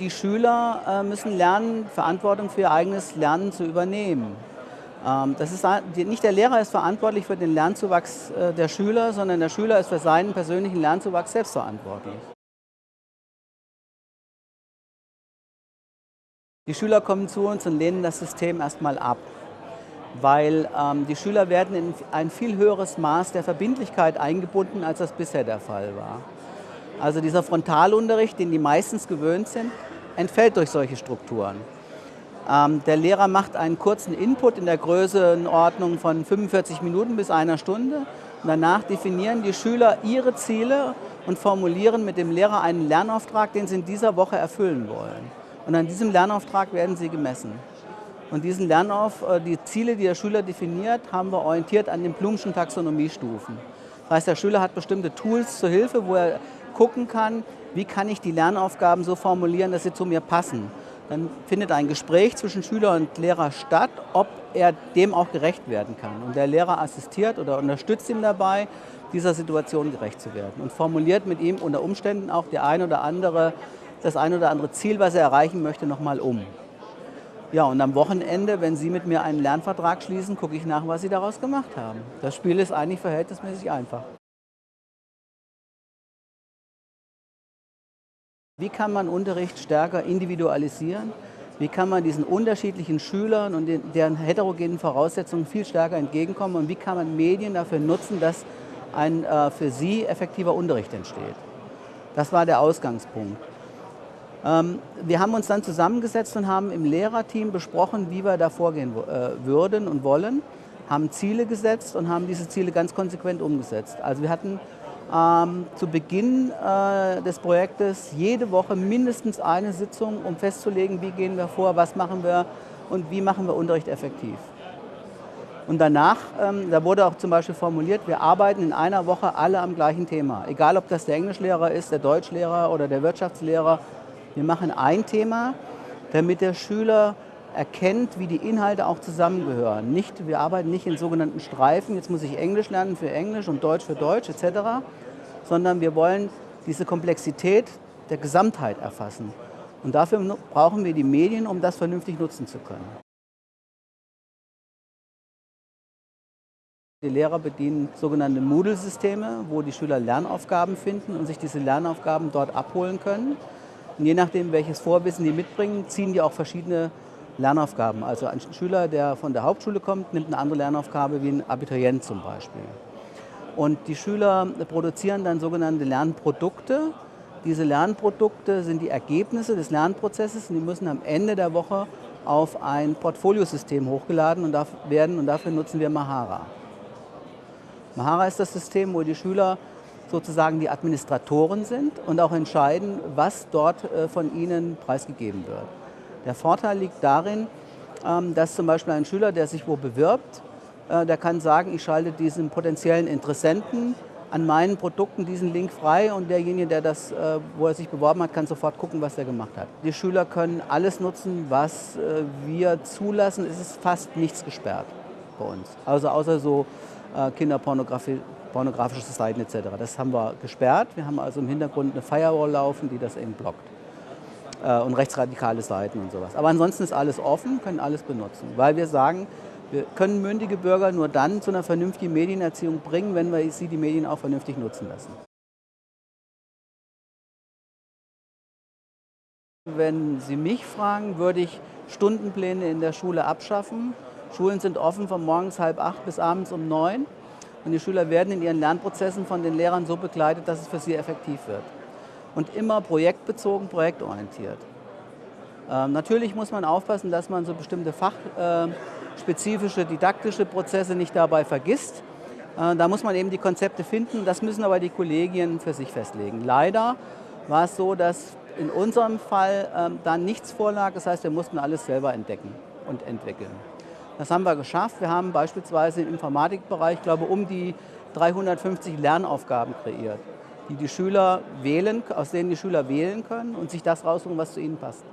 Die Schüler äh, müssen lernen, Verantwortung für ihr eigenes Lernen zu übernehmen. Ähm, das ist, nicht der Lehrer ist verantwortlich für den Lernzuwachs äh, der Schüler, sondern der Schüler ist für seinen persönlichen Lernzuwachs selbst verantwortlich. Die Schüler kommen zu uns und lehnen das System erstmal ab, weil ähm, die Schüler werden in ein viel höheres Maß der Verbindlichkeit eingebunden, als das bisher der Fall war. Also dieser Frontalunterricht, den die meistens gewöhnt sind, entfällt durch solche Strukturen. Ähm, der Lehrer macht einen kurzen Input in der Größenordnung von 45 Minuten bis einer Stunde. Und danach definieren die Schüler ihre Ziele und formulieren mit dem Lehrer einen Lernauftrag, den sie in dieser Woche erfüllen wollen. Und an diesem Lernauftrag werden sie gemessen. Und diesen Lernauf, äh, die Ziele, die der Schüler definiert, haben wir orientiert an den Blumschen Taxonomiestufen. Das heißt, der Schüler hat bestimmte Tools zur Hilfe, wo er gucken kann, wie kann ich die Lernaufgaben so formulieren, dass sie zu mir passen. Dann findet ein Gespräch zwischen Schüler und Lehrer statt, ob er dem auch gerecht werden kann. Und der Lehrer assistiert oder unterstützt ihn dabei, dieser Situation gerecht zu werden und formuliert mit ihm unter Umständen auch die ein oder andere, das ein oder andere Ziel, was er erreichen möchte, nochmal um. Ja, und am Wochenende, wenn Sie mit mir einen Lernvertrag schließen, gucke ich nach, was Sie daraus gemacht haben. Das Spiel ist eigentlich verhältnismäßig einfach. Wie kann man Unterricht stärker individualisieren? Wie kann man diesen unterschiedlichen Schülern und deren heterogenen Voraussetzungen viel stärker entgegenkommen? Und wie kann man Medien dafür nutzen, dass ein äh, für sie effektiver Unterricht entsteht? Das war der Ausgangspunkt. Ähm, wir haben uns dann zusammengesetzt und haben im Lehrerteam besprochen, wie wir da vorgehen äh, würden und wollen, haben Ziele gesetzt und haben diese Ziele ganz konsequent umgesetzt. Also wir hatten ähm, zu Beginn äh, des Projektes jede Woche mindestens eine Sitzung, um festzulegen, wie gehen wir vor, was machen wir und wie machen wir Unterricht effektiv. Und danach, ähm, da wurde auch zum Beispiel formuliert, wir arbeiten in einer Woche alle am gleichen Thema. Egal, ob das der Englischlehrer ist, der Deutschlehrer oder der Wirtschaftslehrer. Wir machen ein Thema, damit der Schüler erkennt, wie die Inhalte auch zusammengehören. Nicht, wir arbeiten nicht in sogenannten Streifen, jetzt muss ich Englisch lernen für Englisch und Deutsch für Deutsch etc., sondern wir wollen diese Komplexität der Gesamtheit erfassen. Und dafür brauchen wir die Medien, um das vernünftig nutzen zu können. Die Lehrer bedienen sogenannte Moodle-Systeme, wo die Schüler Lernaufgaben finden und sich diese Lernaufgaben dort abholen können. Und je nachdem, welches Vorwissen die mitbringen, ziehen die auch verschiedene Lernaufgaben. Also ein Schüler, der von der Hauptschule kommt, nimmt eine andere Lernaufgabe wie ein Abiturient zum Beispiel. Und die Schüler produzieren dann sogenannte Lernprodukte. Diese Lernprodukte sind die Ergebnisse des Lernprozesses und die müssen am Ende der Woche auf ein Portfoliosystem hochgeladen werden und dafür nutzen wir Mahara. Mahara ist das System, wo die Schüler sozusagen die Administratoren sind und auch entscheiden, was dort äh, von ihnen preisgegeben wird. Der Vorteil liegt darin, ähm, dass zum Beispiel ein Schüler, der sich wo bewirbt, äh, der kann sagen, ich schalte diesen potenziellen Interessenten an meinen Produkten diesen Link frei und derjenige, der das, äh, wo er sich beworben hat, kann sofort gucken, was er gemacht hat. Die Schüler können alles nutzen, was äh, wir zulassen. Es ist fast nichts gesperrt bei uns. Also außer so Kinderpornografie, pornografische Seiten etc. Das haben wir gesperrt. Wir haben also im Hintergrund eine Firewall laufen, die das eben blockt und rechtsradikale Seiten und sowas. Aber ansonsten ist alles offen, können alles benutzen, weil wir sagen, wir können mündige Bürger nur dann zu einer vernünftigen Medienerziehung bringen, wenn wir sie die Medien auch vernünftig nutzen lassen. Wenn Sie mich fragen, würde ich Stundenpläne in der Schule abschaffen. Schulen sind offen von morgens halb acht bis abends um neun. Und die Schüler werden in ihren Lernprozessen von den Lehrern so begleitet, dass es für sie effektiv wird und immer projektbezogen, projektorientiert. Ähm, natürlich muss man aufpassen, dass man so bestimmte fachspezifische, äh, didaktische Prozesse nicht dabei vergisst. Äh, da muss man eben die Konzepte finden, das müssen aber die Kollegien für sich festlegen. Leider war es so, dass in unserem Fall äh, da nichts vorlag, das heißt, wir mussten alles selber entdecken und entwickeln. Das haben wir geschafft. Wir haben beispielsweise im Informatikbereich, glaube um die 350 Lernaufgaben kreiert die die Schüler wählen, aus denen die Schüler wählen können und sich das raussuchen, was zu ihnen passt.